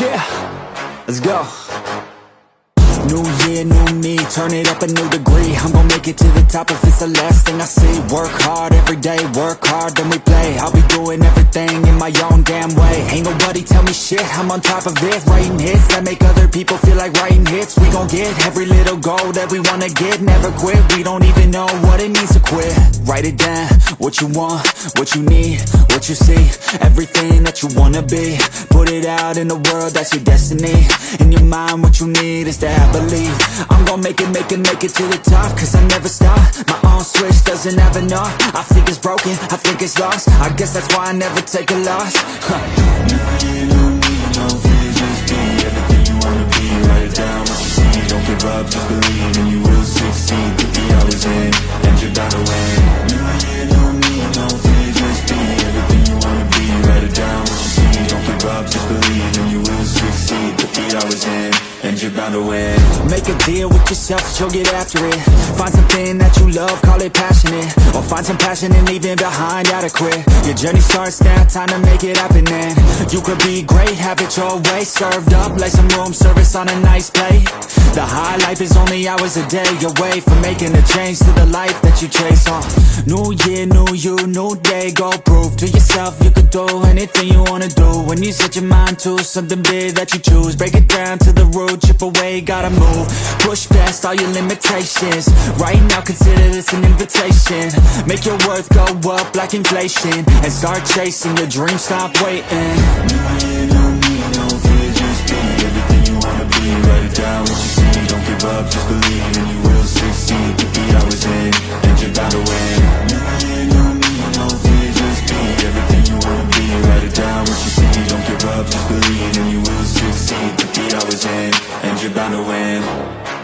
Yeah, let's go. New year, new me, turn it up a new degree. I'm gonna make it to the top if it's the last thing I see. Work hard every day, work hard, then we play. I'll be doing everything in my own damn way. Ain't nobody tell me shit, I'm on top of it. Writing hits that make other people feel like writing hits. We gon' get every little goal that we wanna get. Never quit, we don't even know what it means to quit. Write it down, what you want, what you need, what you see. Everything that you wanna be. Put it out in the world, that's your destiny. In your mind, what you need is to have I'm gon' make it, make it, make it to the top Cause I never stop. My own switch doesn't have enough. I think it's broken, I think it's lost. I guess that's why I never take a loss. Huh. You're to win Make a deal with yourself, you'll get after it. Find something that you love, call it passionate. Or find some passion and leave it behind adequate Your journey starts now, time to make it happen then. You could be great, have it your way. Served up like some room service on a nice plate. The high life is only hours a day away From making a change to the life that you chase on. New year, new you, new day. Go prove to yourself you could do anything you wanna do. When you set your mind to something big that you choose. Break it down to the root, chip away, gotta move. Push past all your limitations. Right now consider this an invitation. Make your worth go up like inflation And start chasing your dreams, stop waiting The hours in, and you're bound to win